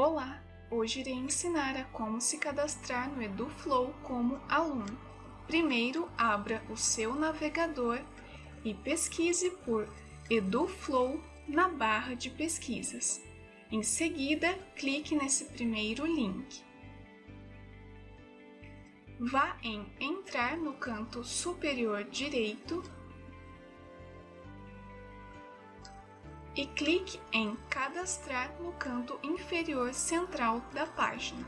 Olá! Hoje irei ensinar a como se cadastrar no EduFlow como aluno. Primeiro, abra o seu navegador e pesquise por EduFlow na barra de pesquisas. Em seguida, clique nesse primeiro link. Vá em Entrar no canto superior direito e clique em Cadastrar no canto inferior central da página.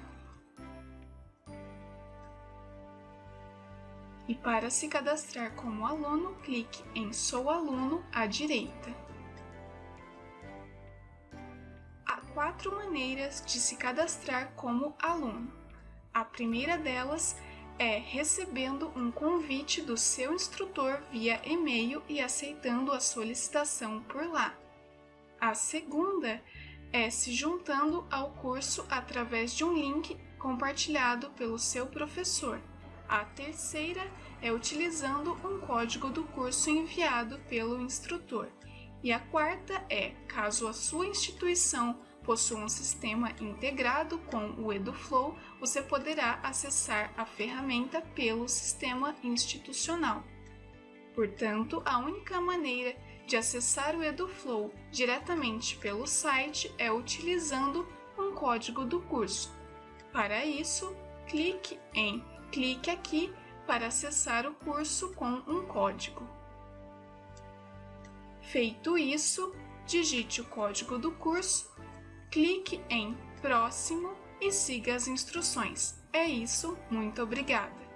E para se cadastrar como aluno, clique em Sou aluno à direita. Há quatro maneiras de se cadastrar como aluno. A primeira delas é recebendo um convite do seu instrutor via e-mail e aceitando a solicitação por lá. A segunda é se juntando ao curso através de um link compartilhado pelo seu professor. A terceira é utilizando um código do curso enviado pelo instrutor. E a quarta é, caso a sua instituição possua um sistema integrado com o EduFlow, você poderá acessar a ferramenta pelo sistema institucional. Portanto, a única maneira de acessar o EduFlow diretamente pelo site é utilizando um código do curso. Para isso, clique em Clique aqui para acessar o curso com um código. Feito isso, digite o código do curso, clique em Próximo e siga as instruções. É isso, muito obrigada!